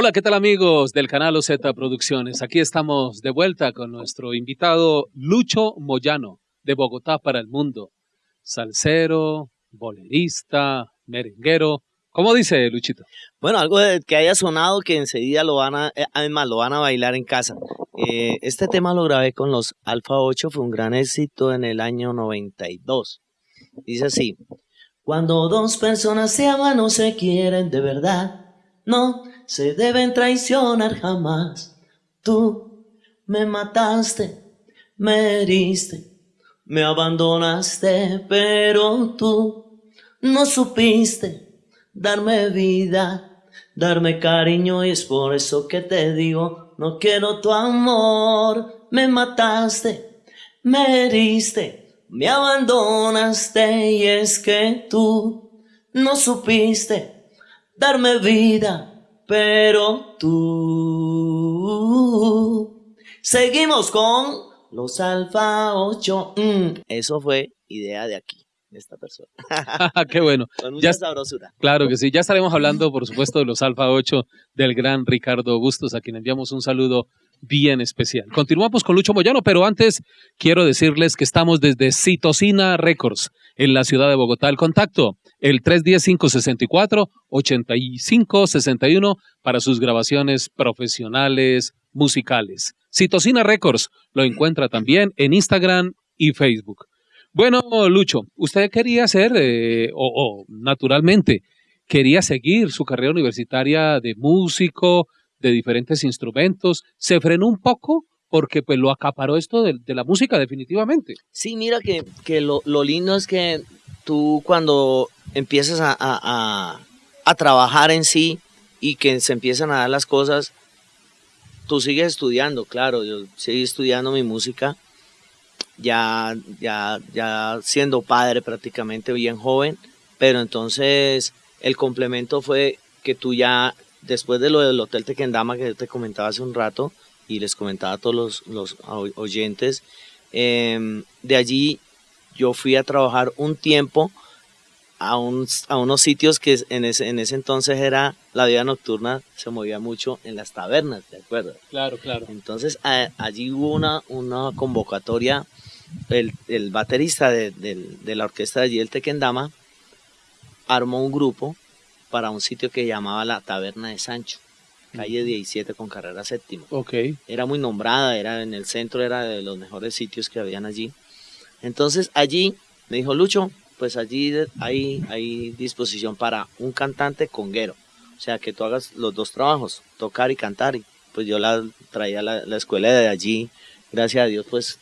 Hola, ¿qué tal amigos del canal OZ Producciones? Aquí estamos de vuelta con nuestro invitado Lucho Moyano, de Bogotá para el mundo. Salsero, bolerista, merenguero. ¿Cómo dice Luchito? Bueno, algo que haya sonado que enseguida lo van a, eh, además lo van a bailar en casa. Eh, este tema lo grabé con los Alfa 8, fue un gran éxito en el año 92. Dice así, cuando dos personas se aman o se quieren de verdad, no se deben traicionar jamás. Tú me mataste, me heriste, me abandonaste, pero tú no supiste darme vida, darme cariño y es por eso que te digo, no quiero tu amor, me mataste, me heriste, me abandonaste y es que tú no supiste darme vida, pero tú seguimos con los Alfa 8. Mm, eso fue idea de aquí esta persona. Qué bueno. Con mucha Ya- sabrosura. Claro que sí, ya estaremos hablando, por supuesto, de los Alfa 8 del gran Ricardo Bustos, a quien enviamos un saludo bien especial. Continuamos con Lucho Moyano, pero antes quiero decirles que estamos desde Citocina Records en la ciudad de Bogotá. El contacto, el 310-564-8561 para sus grabaciones profesionales, musicales. Citocina Records lo encuentra también en Instagram y Facebook. Bueno, Lucho, usted quería hacer, eh, o naturalmente, quería seguir su carrera universitaria de músico, de diferentes instrumentos. Se frenó un poco porque pues lo acaparó esto de, de la música definitivamente. Sí, mira que, que lo, lo lindo es que tú cuando empiezas a, a- a- trabajar en sí y que se empiezan a dar las cosas, tú sigues estudiando, claro, yo seguí estudiando mi música, ya, ya, ya siendo padre prácticamente bien joven, pero entonces el complemento fue que tú ya, después de lo del Hotel Tequendama que te comentaba hace un rato, y les comentaba a todos los, los oy- oyentes, Em, de allí yo fui a trabajar un tiempo a, un- a unos sitios que en ese, en ese entonces era la vida nocturna, se movía mucho en las tabernas, ¿de acuerdo? Claro, claro. Entonces a- allí hubo una, una convocatoria, el, el baterista de, de la orquesta de allí, el Tequendama, armó un grupo para un sitio que llamaba la Taberna de Sancho, calle 17 con carrera séptima Ok. era muy nombrada, era en el centro, era de los mejores sitios que habían allí. Entonces allí me dijo Lucho, pues allí hay, hay disposición para un cantante conguero, o sea que tú hagas los dos trabajos, tocar y cantar. Y pues yo la traía a la, la escuela de allí, gracias a Dios, pues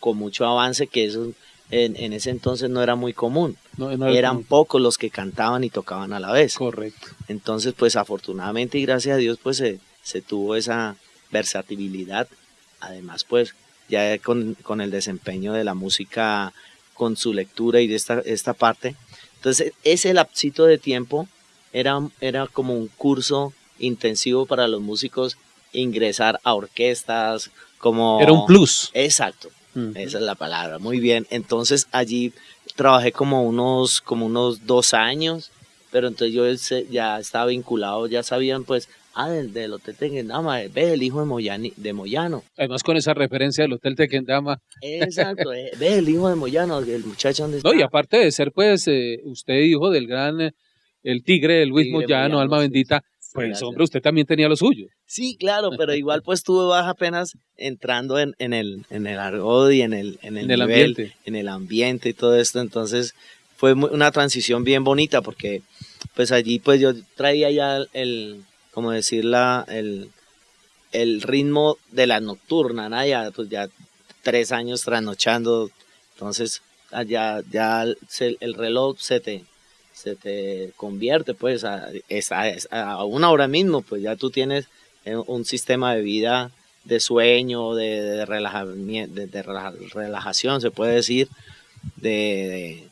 con mucho avance, que eso en, en ese entonces no era muy común. No, no Eran pocos los que cantaban y tocaban a la vez. Correcto. Entonces, pues afortunadamente y gracias a Dios, pues se, se tuvo esa versatilidad. Además, pues ya con, con el desempeño de la música, con su lectura y de esta, esta parte. Entonces, ese lapsito de tiempo era, era como un curso intensivo para los músicos ingresar a orquestas, como... Era un plus. Exacto. Esa es la palabra, muy bien. Entonces allí trabajé como unos, como unos dos años, pero entonces yo ya estaba vinculado, ya sabían pues, ah, del, del Hotel Tequendama, ve el hijo de, Moyani, de Moyano. Además con esa referencia del Hotel Tequendama. Exacto, eh, ve el hijo de Moyano, el muchacho donde está. No, y aparte de ser pues eh, usted hijo del gran, eh, el tigre de Luis Tigre Moyano, Moyano, alma sí, bendita, sí, pues gracias. hombre, usted también tenía lo suyo. Sí, claro, pero igual pues tuve baja apenas entrando en, en el, en el argot y en el, en el, En el ambiente. en el ambiente y todo esto. Entonces fue mu- una transición bien bonita porque pues allí pues yo traía ya el, como decir la, el, el ritmo de la nocturna, ¿no? Ya, pues ya tres años trasnochando, entonces allá ya se- el reloj se te, se te convierte pues a, es- a- es- a una hora mismo, pues ya tú tienes eh, un sistema de vida de sueño, de, de, relajamien- de- de relaja- relajación, se puede decir, de,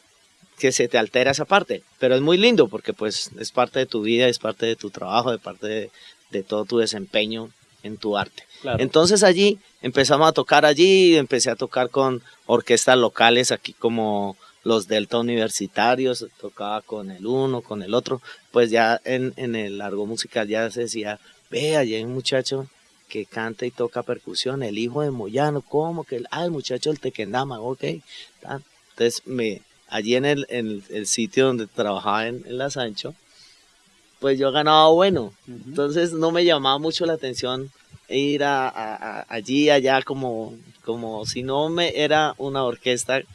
que se te altera esa parte, pero es muy lindo porque pues es parte de tu vida, es parte de tu trabajo, de parte de, de todo tu desempeño en tu arte. Claro. Entonces allí empezamos a tocar allí, empecé a tocar con orquestas locales aquí como los Delta Universitarios, tocaba con el uno, con el otro, pues ya en, en el largo musical ya se decía ve, allí hay un muchacho que canta y toca percusión, el hijo de Moyano, ¿cómo que? Ah, el muchacho del Tequendama, ok. Entonces, me, allí en el, en el sitio donde trabajaba en, en La Sancho, pues yo ganaba bueno. Entonces no me llamaba mucho la atención ir a, allí, allá, como, como si no me era una orquesta que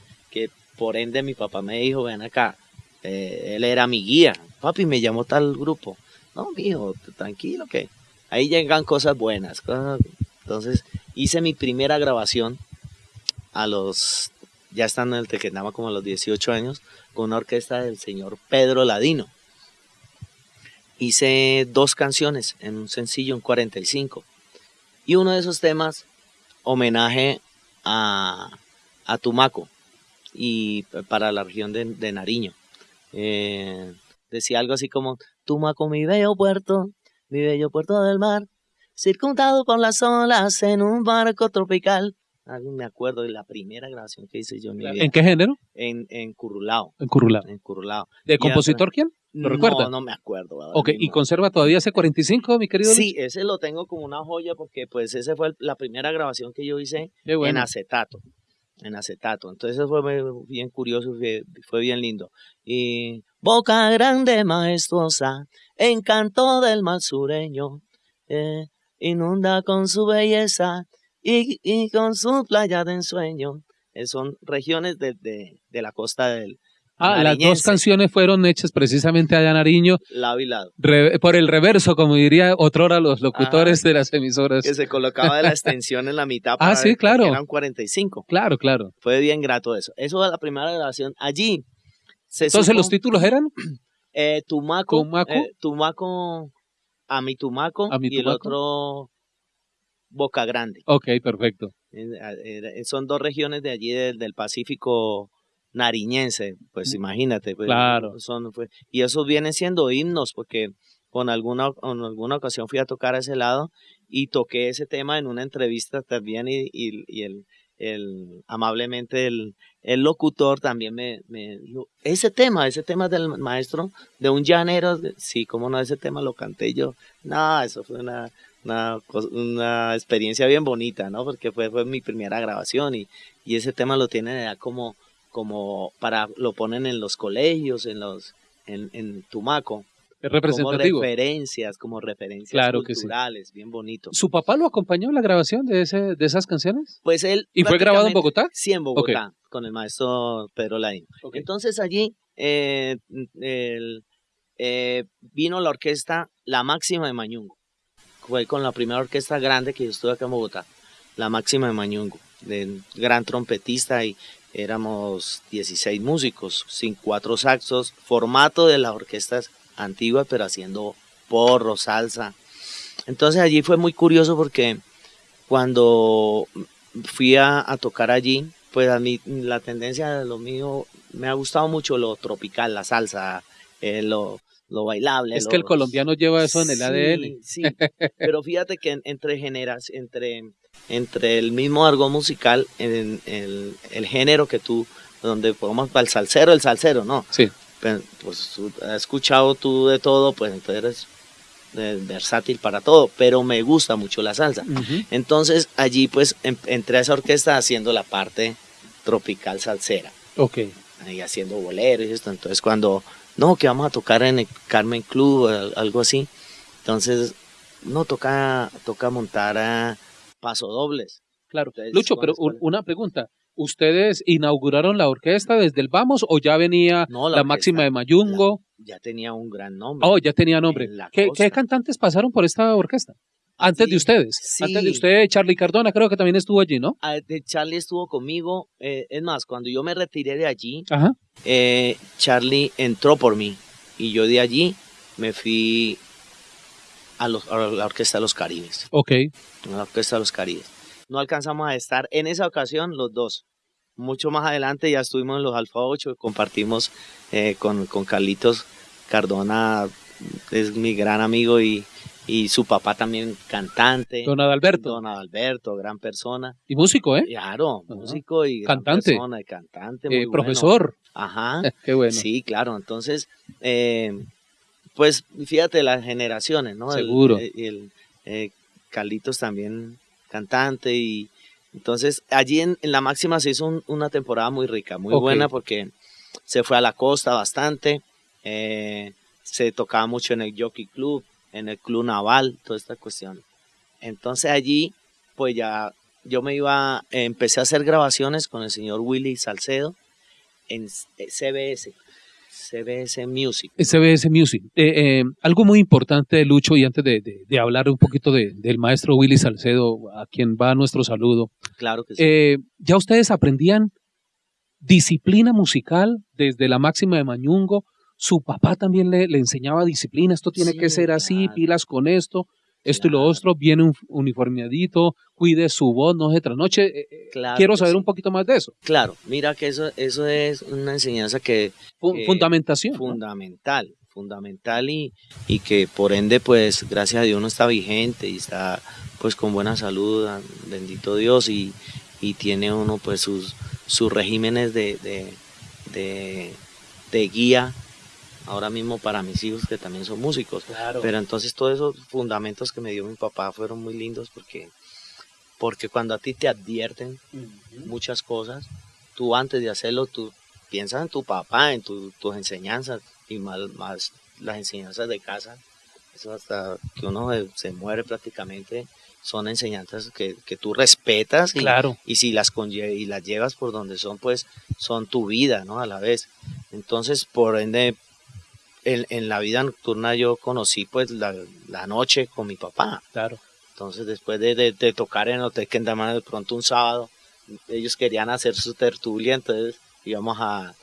por ende mi papá me dijo, ven acá, eh, él era mi guía. Papi, me llamó tal grupo. No, mijo, tranquilo que ahí llegan cosas buenas. Entonces hice mi primera grabación a los, ya estando en el Tequendama como a los 18 años, con una orquesta del señor Pedro Ladino. Hice dos canciones en un sencillo, un 45. Y uno de esos temas, homenaje a, a Tumaco y para la región de, Nariño. Eh, decía algo así como, Tumaco, mi bello puerto, mi bello puerto del mar, circundado por las olas en un barco tropical. me acuerdo de la primera grabación que hice yo en mi vida. ¿En qué género? En, en Curulao. En Curulao. En Curulao. ¿De compositor quién? ¿Lo recuerda? No, no me acuerdo. Ok, ¿y conserva todavía ese 45, mi querido? Sí, ese lo tengo como una joya porque pues ese fue la primera grabación que yo hice en acetato. En acetato. Entonces fue bien curioso, fue, fue bien lindo. Y boca grande, majestuosa, encanto del mal sureño, eh, inunda con su belleza y, con su playa de ensueño. Eh, son regiones de, de, la costa del, Ah, las dos canciones fueron hechas precisamente allá en Nariño. Lado y lado. por el reverso, como diría otrora los locutores de las emisoras. Que se colocaba de la extensión en la mitad ah, para ah, sí, claro. eran 45. Claro, claro. Fue bien grato eso. Eso fue la primera grabación. Allí entonces, ¿los títulos eran? Eh, Tumaco. Tumaco. Eh, Tumaco. A mi Tumaco. y el otro Boca Grande. Ok, perfecto. son dos regiones de allí del, Pacífico nariñense, pues imagínate. Pues, claro. Son, pues, y esos vienen siendo himnos, porque con alguna, en alguna ocasión fui a tocar a ese lado y toqué ese tema en una entrevista también y, y el, el, amablemente el, el locutor también me, me, ese tema, ese tema del maestro, de un llanero, sí, como no, ese tema lo canté yo, no, eso fue una, una, una experiencia bien bonita, ¿no? Porque fue, fue mi primera grabación y, y ese tema lo tienen ya como, como para, lo ponen en los colegios, en los, en, en Tumaco, representativo. Como referencias, como referencias culturales, bien bonito. ¿Su papá lo acompañó en la grabación de, ese, de esas canciones? Pues él. ¿Y fue grabado en Bogotá? Sí, en Bogotá, con el maestro Pedro Laín. Entonces allí eh, eh, vino la orquesta La Máxima de Mañungo. Fue con la primera orquesta grande que yo estuve acá en Bogotá, La Máxima de Mañungo, de gran trompetista y éramos 16 músicos, sin cuatro saxos, formato de las orquestas antigua, pero haciendo porro, salsa. Entonces allí fue muy curioso porque cuando fui a, tocar allí, pues a mí la tendencia de lo mío me ha gustado mucho lo tropical, la salsa, eh, lo, lo, bailable. Es que el colombiano lleva eso en el ADN. Sí, pero fíjate que entre generas, entre, entre el mismo argot musical, en, el, género que tú, donde podemos, para el salsero, el salsero, ¿no? Sí pues has escuchado tú de todo, pues entonces eres versátil para todo, pero me gusta mucho la salsa. Entonces allí pues em, entré a esa orquesta haciendo la parte tropical salsera. Ok. Ahí haciendo boleros y esto. Entonces cuando, no, que vamos a tocar en el Carmen Club, algo así. Entonces, no, toca, toca montar a pasodobles. Claro. Lucho, pero una pregunta. ¿Ustedes inauguraron la orquesta desde el Vamos o ya venía la, máxima de Mayungo? ya tenía un gran nombre. Oh, ya tenía nombre. ¿Qué, cantantes pasaron por esta orquesta? Antes de ustedes. Antes de usted, Charlie Cardona, creo que también estuvo allí, ¿no? Ah, Charlie estuvo conmigo. Eh, es más, cuando yo me retiré de allí, eh, Charlie entró por mí. Y yo de allí me fui a, la Orquesta de los Caribes. Ok. A la Orquesta de los Caribes no alcanzamos a estar en esa ocasión los dos. Mucho más adelante ya estuvimos en los Alfa 8, compartimos eh, con, con Carlitos Cardona, es mi gran amigo y, y su papá también cantante. Don Adalberto. Don Adalberto, gran persona. Y músico, ¿eh? Claro, músico y cantante. persona, y cantante. Eh, profesor. Ajá. Qué bueno. Sí, claro. Entonces, eh, pues fíjate las generaciones, ¿no? Seguro. el, eh, Carlitos también cantante y entonces allí en, la máxima se hizo una temporada muy rica, muy buena porque se fue a la costa bastante, eh, se tocaba mucho en el Jockey Club, en el Club Naval, toda esta cuestión. Entonces allí pues ya yo me iba, empecé a hacer grabaciones con el señor Willy Salcedo en CBS. CBS Music. CBS Music. Eh, eh, algo muy importante, Lucho, y antes de, hablar un poquito del maestro Willy Salcedo, a quien va nuestro saludo. Claro que sí. Eh, ¿Ya ustedes aprendían disciplina musical desde la máxima de Mañungo? Su papá también le, enseñaba disciplina, esto tiene que ser así, pilas con esto esto y lo otro, viene un uniformeadito, cuide su voz, no se trasnoche. Quiero saber un poquito más de eso. Claro, mira que eso, eso es una enseñanza que... fundamentación. Fundamental, fundamental y, y que por ende, pues, gracias a Dios uno está vigente y está pues con buena salud, ah, bendito Dios, y, y tiene uno pues sus, sus regímenes de, de, de, de guía ahora mismo para mis hijos que también son músicos. Pero entonces todos esos fundamentos que me dio mi papá fueron muy lindos porque, porque cuando a ti te advierten muchas cosas, tú antes de hacerlo, tú piensas en tu papá, en tus enseñanzas y más, más las enseñanzas de casa. Eso hasta que uno se, muere prácticamente son enseñanzas que, que tú respetas y, claro. y si las y las llevas por donde son, pues son tu vida, ¿no? A la vez. Entonces, por ende, en, la vida nocturna yo conocí pues la, noche con mi papá. Claro. Entonces después de, tocar en el Hotel Kendama de pronto un sábado, ellos querían hacer su tertulia, entonces íbamos a,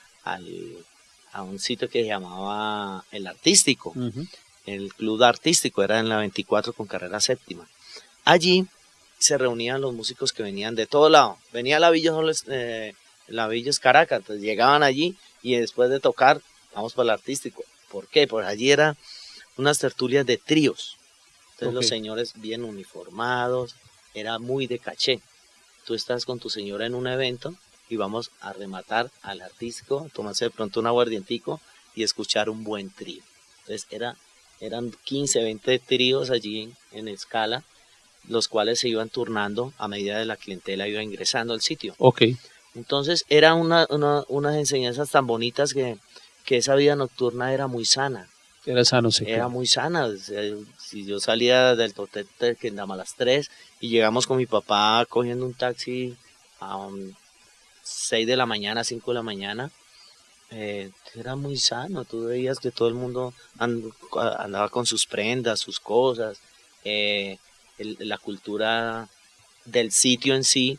un sitio que se llamaba El Artístico, el Club Artístico, era en la 24 con carrera séptima. Allí se reunían los músicos que venían de todo lado. Venía la Villa, eh, la Villa Caracas, entonces llegaban allí y después de tocar, vamos para el Artístico ¿Por qué? Porque allí eran unas tertulias de tríos. Entonces los señores bien uniformados, era muy de caché. Tú estás con tu señora en un evento y vamos a rematar al artístico, tomarse de pronto un aguardientico y escuchar un buen trío. Entonces era, eran 15, 20 tríos allí en, escala, los cuales se iban turnando a medida de la clientela iba ingresando al sitio. Ok. Entonces era una, unas enseñanzas tan bonitas que que esa vida nocturna era muy sana. Era sano, sí. Era muy sana. si yo salía del hotel que andaba a las 3 y llegamos con mi papá cogiendo un taxi a 6 de la mañana, 5 de la mañana, eh, era muy sano. Tú veías que todo el mundo andaba con sus prendas, sus cosas, eh, la cultura del sitio en sí.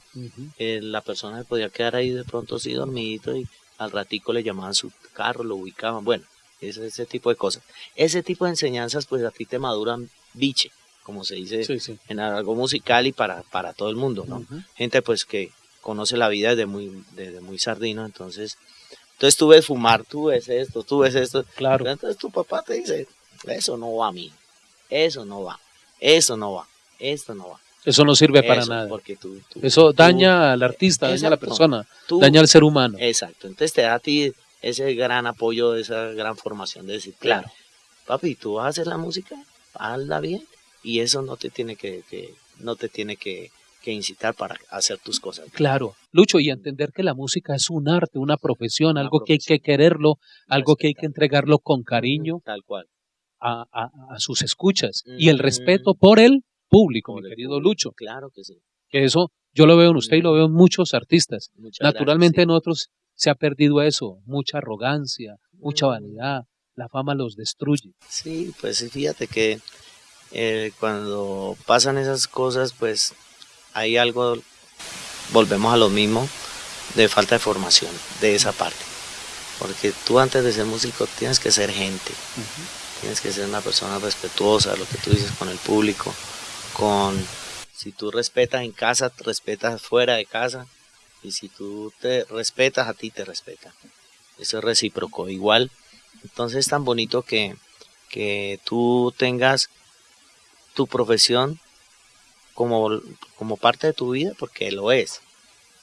Eh, la persona podía quedar ahí de pronto así dormidito y al ratico le llamaban su carro, lo ubicaban, bueno, ese, ese tipo de cosas. Ese tipo de enseñanzas pues a ti te maduran biche, como se dice en algo musical y para, para todo el mundo, ¿no? Gente pues que conoce la vida desde muy, desde muy sardino, entonces, entonces tú ves fumar, tú ves esto, tú ves esto, claro. entonces tu papá te dice, eso no va a mí, eso no va, eso no va, esto no va. Eso no sirve para nada. Eso daña al artista, daña a la persona, daña al ser humano. Exacto. Entonces te da a ti ese gran apoyo, esa gran formación de decir, claro, papi, tú vas a hacer la música, hazla bien y eso no te tiene que, no te tiene que, incitar para hacer tus cosas. Claro, Lucho, y entender que la música es un arte, una profesión, algo que hay que quererlo, algo que hay que entregarlo con cariño. Tal cual. A, sus escuchas y el respeto por el público, mi querido Lucho. Claro que sí. Que eso yo lo veo en usted y lo veo en muchos artistas. Naturalmente en otros se ha perdido eso, mucha arrogancia, mucha mm. vanidad, la fama los destruye. Sí, pues fíjate que eh, cuando pasan esas cosas, pues hay algo, volvemos a lo mismo, de falta de formación de esa parte. Porque tú antes de ser músico tienes que ser gente, tienes que ser una persona respetuosa, lo que tú dices con el público, con si tú respetas en casa, respetas fuera de casa, y si tú te respetas, a ti te respetan. Eso es recíproco. Igual, entonces es tan bonito que, que tú tengas tu profesión como, como parte de tu vida, porque lo es.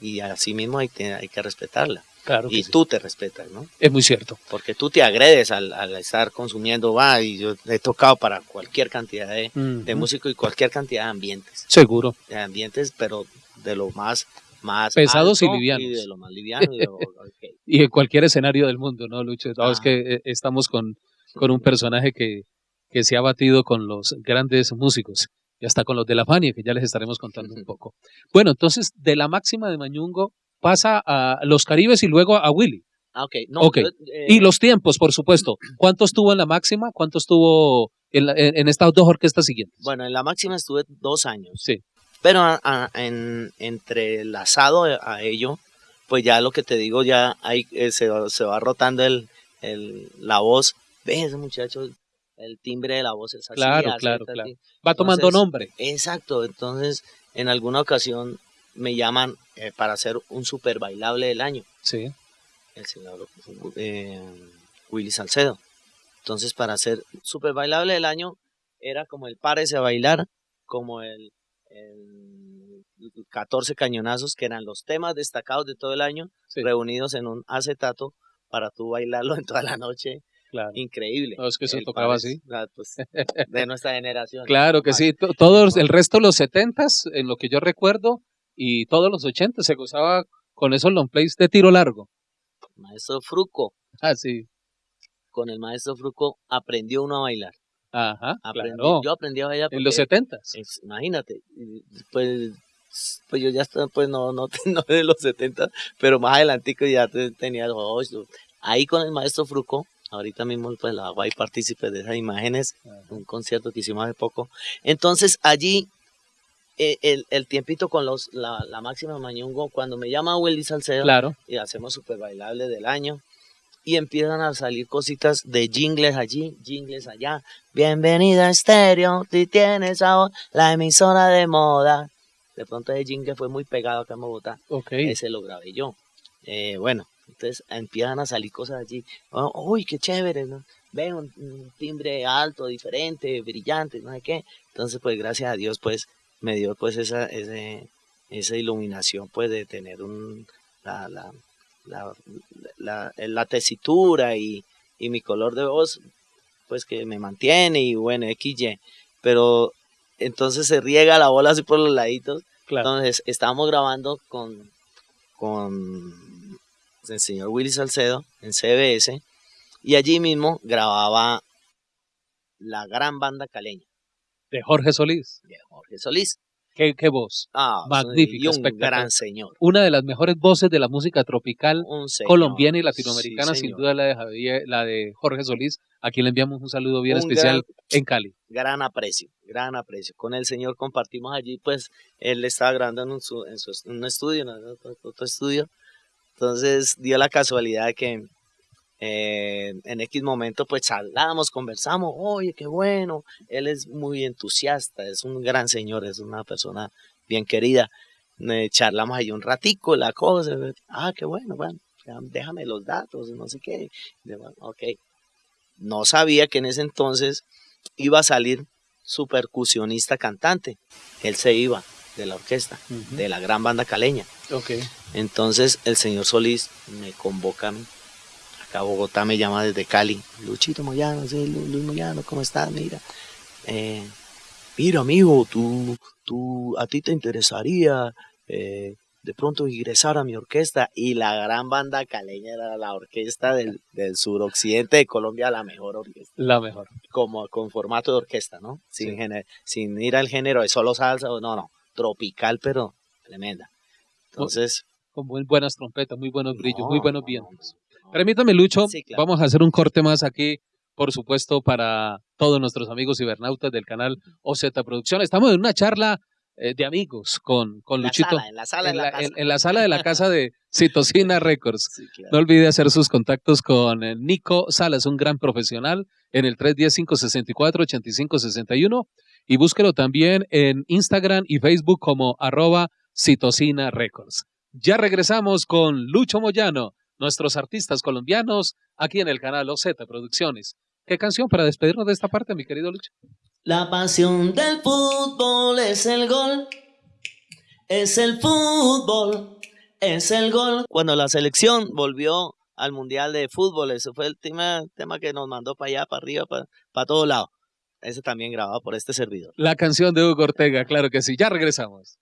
Y así mismo hay, hay que respetarla. Claro y sí. tú te respetas, ¿no? Es muy cierto. Porque tú te agredes al, al estar consumiendo, va, y yo he tocado para cualquier cantidad de, de Ujú. músico y cualquier cantidad de ambientes, Seguro. de ambientes, pero de lo más, más Pesados y livianos. de lo más liviano. y de lo- ok. Y en cualquier escenario del mundo, ¿no, Lucho? No, es Ah. que eh, estamos con, con un personaje que, que se ha batido con los grandes músicos y hasta con los de la Fania, que ya les estaremos contando un poco. Bueno, entonces, de la máxima de Mañungo pasa a los Caribes y luego a Willy. Ah, ok. No, Ok. yo, eh, Y los tiempos, por supuesto. ¿Cuánto estuvo en la máxima? ¿Cuánto estuvo en, la- en- en estas dos orquestas siguientes? Bueno, en la máxima estuve dos años. Sí. Pero a- a- en, entrelazado a ello, pues ya lo que te digo, ya hay, eh, se, va- se va rotando el, el, la voz. ¿Ves, ese muchacho? El timbre de la voz es así. Claro, así, claro, así. claro. Va tomando Entonces, nombre. Exacto. Entonces, en alguna ocasión me llaman eh, para hacer un super bailable del año. Sí. el señor eh, Willy Salcedo. Entonces, para hacer super bailable del año, era como el Párese a bailar, como el, el 14 cañonazos, que eran los temas destacados de todo el año, sí, reunidos en un acetato para tú bailarlo en toda la noche. claro. Increíble. No, es que El tocaba así. ah, pues, de nuestra generación. Claro que sí. To- Todos, el resto de los setentas, en lo que yo recuerdo, y todos los ochentas se gozaba con esos long plays de tiro largo. Maestro Fruco, Ah, sí. con el maestro Fruco aprendió uno a bailar. Ajá, Aprendí- claro. Yo aprendí a bailar En los porque- setentas. Es- imagínate, y, pues, pues yo ya estoy, pues no, no, no de los 70, pero más adelantico ya te- tenía los ocho. Ahí con el maestro Fruco, ahorita mismo pues la ahí partícipe de esas imágenes, un concierto que hicimos hace poco. Entonces allí, eh, el, el tiempito con los, la, la máxima Mañungo, cuando me llama Willy Salcedo Claro. y hacemos super bailable del año, y empiezan a salir cositas de jingles allí, jingles allá. Bienvenida a Estéreo, tú tienes ahora la emisora de moda. De pronto ese jingle fue muy pegado acá en Bogotá. Ok. Ese lo grabé yo. Eh, bueno, entonces empiezan a salir cosas allí. Oh, uy, qué chévere, ¿no? Ven un, un timbre alto, diferente, brillante, no sé qué. Entonces, pues gracias a Dios, pues me dio pues esa, ese, esa iluminación, pues de tener un, la, la, la, la, la tesitura y, y mi color de voz, pues que me mantiene y bueno, XY. Pero entonces se riega la bola así por los laditos. Claro. Entonces estábamos grabando con, con el señor Willy Salcedo en CBS y allí mismo grababa la gran banda caleña De Jorge Solís. de Jorge Solís. Qué, qué voz. Ah, Magnífica, y un espectacular. gran señor. Una de las mejores voces de la música tropical colombiana y latinoamericana, Sí, sin duda la de, Javier, la de Jorge Solís, a quien le enviamos un saludo bien Un especial gran- en Cali. gran aprecio, gran aprecio. Con el señor compartimos allí, pues él estaba grabando en un, su- en su- en un estudio, en otro, otro estudio. Entonces dio la casualidad de que eh, en X momento pues charlamos, conversamos, oye, qué bueno, él es muy entusiasta, es un gran señor, es una persona bien querida. Eh, charlamos ahí un ratico, la cosa, ah, qué bueno, bueno, déjame los datos, no sé qué. Bueno, Ok, no sabía que en ese entonces iba a salir su percusionista cantante. Él se iba de la orquesta, de la gran banda caleña. Ok. Entonces el señor Solís me convoca a mí. A Bogotá me llama desde Cali. Luchito Moyano, sí, Lu- Luis Moyano, ¿cómo estás? Mira. eh, mira, amigo, tú, tú, a ti te interesaría eh, de pronto ingresar a mi orquesta. Y la gran banda caleña era la orquesta del, del suroccidente de Colombia, la mejor orquesta La mejor. como con formato de orquesta, ¿no? Sin, Sí. género- sin ir al género de solo salsa, no, no, tropical, pero tremenda. Entonces, Con muy buenas trompetas, muy buenos brillos, no, muy buenos no, vientos. Permítame, Lucho, Sí, claro. vamos a hacer un corte más aquí, por supuesto, para todos nuestros amigos cibernautas del canal OZ Producción. Estamos en una charla eh, de amigos con, con la Luchito. sala, en la sala en, de la, casa. en- en la sala de la casa de Citocina Records. Sí, claro. No olvide hacer sus contactos con eh, Nico Salas, un gran profesional, en el 310-564-8561 y búsquelo también en Instagram y Facebook como arroba Citocina Records. Ya regresamos con Lucho Moyano, nuestros artistas colombianos, aquí en el canal OZ Producciones. ¿Qué canción para despedirnos de esta parte, mi querido Lucho? La pasión del fútbol es el gol, es el fútbol, es el gol. Cuando la selección volvió al Mundial de Fútbol, ese fue el tema, tema que nos mandó para allá, para arriba, para, para todo lado. Ese también grabado por este servidor. La canción de Hugo Ortega, claro que sí. Ya regresamos.